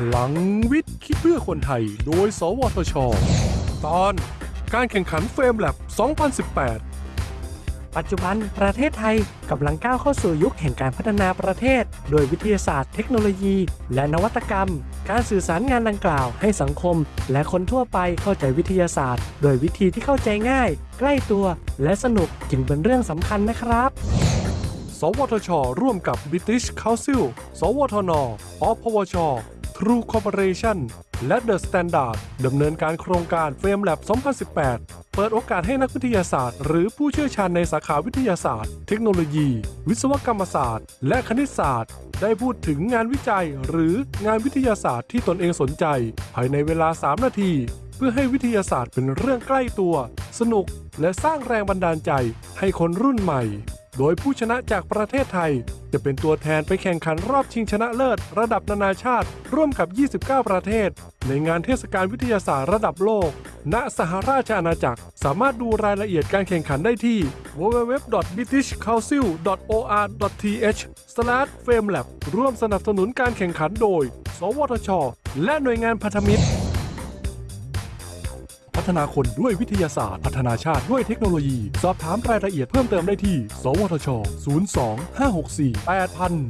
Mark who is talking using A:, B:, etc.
A: พลังวิทย์ คิดเพื่อคนไทย โดย สวทช ตอน การแข่งขันเฟรมแลบ 2018
B: ปัจจุบันประเทศไทยกำลังก้าวเข้าสู่ยุคแห่งการพัฒนาประเทศ โดยวิทยาศาสตร์เทคโนโลยี และนวัตกรรม การสื่อสารงานดังกล่าวให้สังคม และคนทั่วไปเข้าใจวิทยาศาสตร์ โดยวิธีที่เข้าใจง่าย ใกล้ตัวและสนุกจึงเป็นเรื่องสำคัญนะครับ
A: สวทช ร่วมกับ British Council สวทน อพวช True Corporation และ The Standard ดำเนินการโครงการ f r a m e Lab 2018 เปิดโอกาสให้นักวิทยาศาสตร์ หรือผู้เชี่ยวชาญในสาขาวิทยาศาสตร์ เทคโนโลยี วิศวกรรมศาสตร์ และคณิตศาสตร์ ได้พูดถึงงานวิจัย หรืองานวิทยาศาสตร์ที่ตนเองสนใจ ภายในเวลา 3 นาที เพื่อให้วิทยาศาสตร์เป็นเรื่องใกล้ตัว สนุก และสร้างแรงบันดาลใจให้คนรุ่นใหม่ โดยผู้ชนะจากประเทศไทย จะเป็นตัวแทนไปแข่งขันรอบชิงชนะเลิศ ระดับนานาชาติ ร่วมกับ 29 ประเทศ ในงานเทศกาลวิทยาศาสตร์ระดับโลก ณ สหราชอาณาจักร สามารถดูรายละเอียดการแข่งขันได้ที่ www.britishcouncil.or.th/famelab ร่วมสนับสนุนการแข่งขันโดย สวทช และหน่วยงานพันธมิตร ฒนาคนด้วยวิทยาศาสตร์ พัฒนาชาติด้วยเทคโนโลยี สอบถามรายละเอียดเพิ่มเติมได้ที่ สวทช 02 564 8000